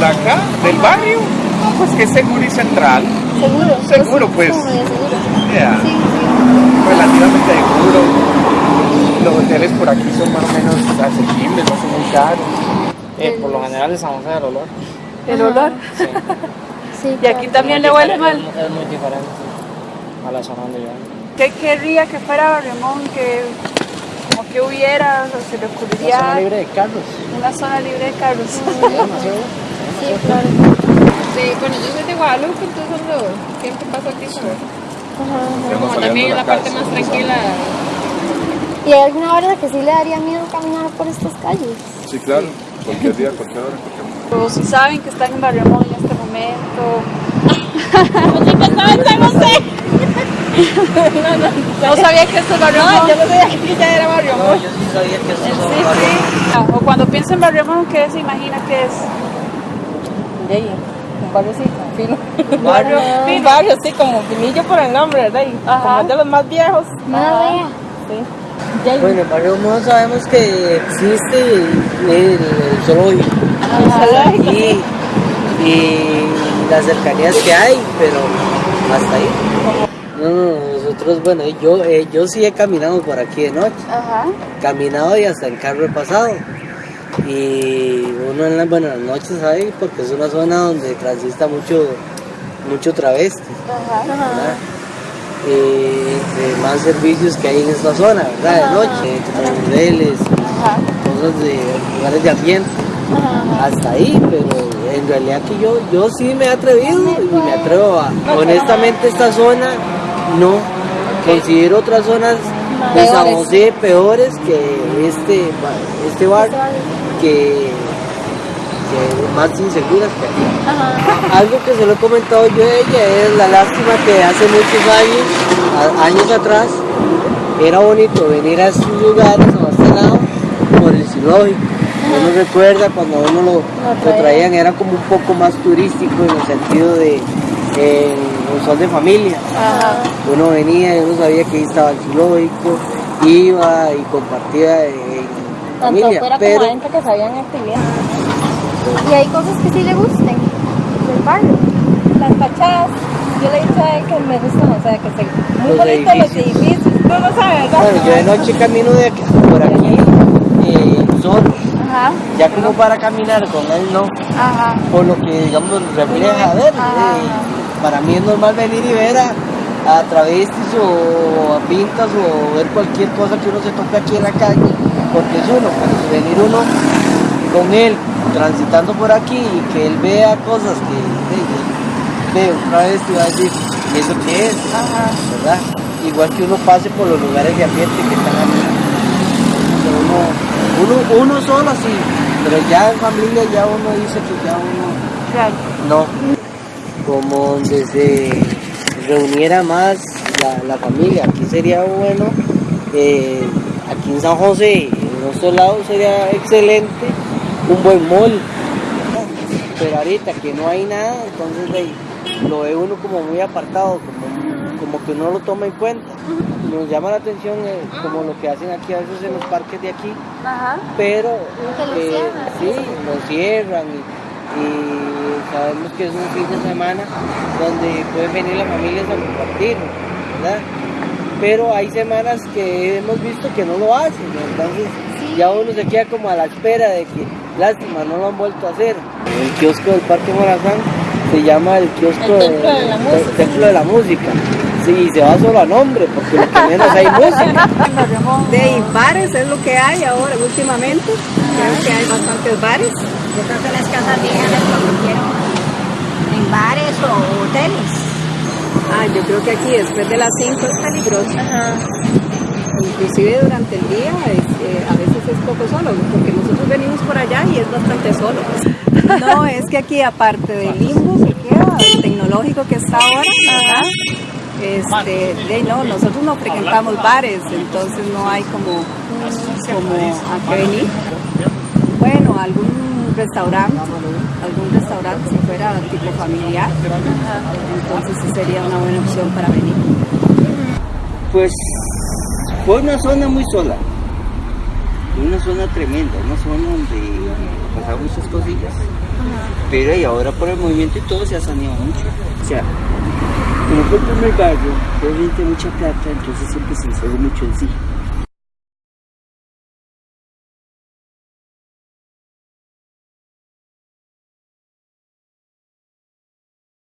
barrio, no, pues que es seguro y central. Seguro. Seguro, pues. Seguro. Sí, relativamente seguro. Los hoteles por aquí son más o menos asequibles, no son muy caros. Eh, por lo general es San José del olor. El olor. sí. sí Y aquí claro. también le huele mal. Es, es muy diferente a la zona donde yo. ¿Qué querría que fuera Barriomón? Que como que hubiera, o se le La zona ocurriría libre de carros. una zona libre de carros. Sí, claro. Sí, bueno, yo soy de Guadalupe, entonces ando, siempre paso aquí por Estamos como saliendo también de la la parte más ¿no? tranquila. ¿Y hay alguna hora que sí le daría miedo caminar por estas calles? Sí, claro. Cualquier día, cualquier hora, cualquier momento. O si saben que están en Barriomón en este momento. No sabía que esto es Barriomón. Yo no sabía que ya era barrio. No, yo sí sabía que esto Sí, sí. Ah, O cuando piensa en Barriomón, ¿qué se imagina que es? De ahí, un barrio sí, fino. Un barrio Un fino. barrio sí, como finillo por el nombre, ¿verdad? Y Ajá. como es de los más viejos. No vea. Bueno, en Barrio sabemos que existe el, el zoológico y, y las cercanías que hay, pero hasta ahí. No, no, nosotros, bueno, yo, eh, yo sí he caminado por aquí de noche, Ajá. caminado y hasta en carro he pasado. Y uno en las buenas noches sabe porque es una zona donde transita mucho, mucho travesti. ¿verdad? Más servicios que hay en esta zona, ¿verdad? De noche, Ajá. cosas de lugares de ambiente, hasta ahí, pero en realidad que yo, yo sí me he atrevido y me atrevo a, honestamente esta zona no, considero otras zonas de San. José peores que este, este bar, que, que más inseguras que aquí. Algo que se lo he comentado yo a ella es la lástima que hace muchos años, años atrás, era bonito venir a estos lugares a este lado por el zoológico. Uno recuerda cuando uno lo, lo traían, era como un poco más turístico en el sentido de eh, sol de familia. Uno venía y uno sabía que ahí estaba el zoológico, iba y compartía en Tanto familia. fuera pero, como adentro que sabían actividades. Y hay cosas que sí le gusten del barrio. Las fachadas, yo le he dicho a él que me gustan, o sea, que se, muy Los bonitos los edificios. edificios. Tú no sabes, ¿verdad? bueno, yo de noche camino de aquí, por aquí eh, solo. Ajá. Ya como para caminar con él no, Ajá. por lo que digamos refleja ver. eh, para mí es normal venir y ver a, a travestis o a pintas o ver cualquier cosa que uno se toque aquí en la calle, porque es uno, pues, venir uno con él transitando por aquí y que él vea cosas que ve un travesti va a decir, ¿y eso qué es? ¿Verdad? Igual que uno pase por los lugares de ambiente que están aquí. Uno, uno, uno solo sí, pero ya en familia ya uno dice que ya uno Claro. no, como donde se reuniera más la, la familia. Aquí sería bueno, eh, aquí en San José, en nuestro lado sería excelente un buen mall. Pero ahorita que no hay nada, entonces ahí, lo ve uno como muy apartado, como, como que no lo toma en cuenta. Nos llama la atención eh, como lo que hacen aquí a veces en los parques de aquí, Ajá. pero eh, cierran, sí, lo cierran y sabemos que es un fin de semana donde pueden venir las familias a compartir, ¿verdad? Pero hay semanas que hemos visto que no lo hacen, entonces ya uno se queda como a la espera de que, lástima, no lo han vuelto a hacer. El kiosco del Parque Morazán se llama el kiosco El Templo de la del- Música. del Templo de la Música. Sí, se va solo a nombre, porque lo que menos hay música. De bares es lo que hay ahora últimamente. Creo que hay bastantes bares. Yo creo que las casas viejas les convirtieron en bares o hoteles. Ah, yo creo que aquí después de las 5 es peligroso. Inclusive durante el día es, eh, a veces es poco solo, porque nosotros venimos por allá y es bastante solo. No, es que aquí aparte del limbo que queda, el tecnológico que está ahora, ¿verdad? Este, de, no, nosotros no frecuentamos bares, entonces no hay como, como a qué venir. Bueno, algún restaurante, algún restaurante si fuera tipo familiar, entonces sí sería una buena opción para venir. Pues fue una zona muy sola. Una zona tremenda, una zona donde pasaban muchas cosillas. Pero y ahora por el movimiento y todo se ha saneado mucho. O sea, como fue el primer barrio, de mucha plata, entonces siempre se instaló mucho en sí.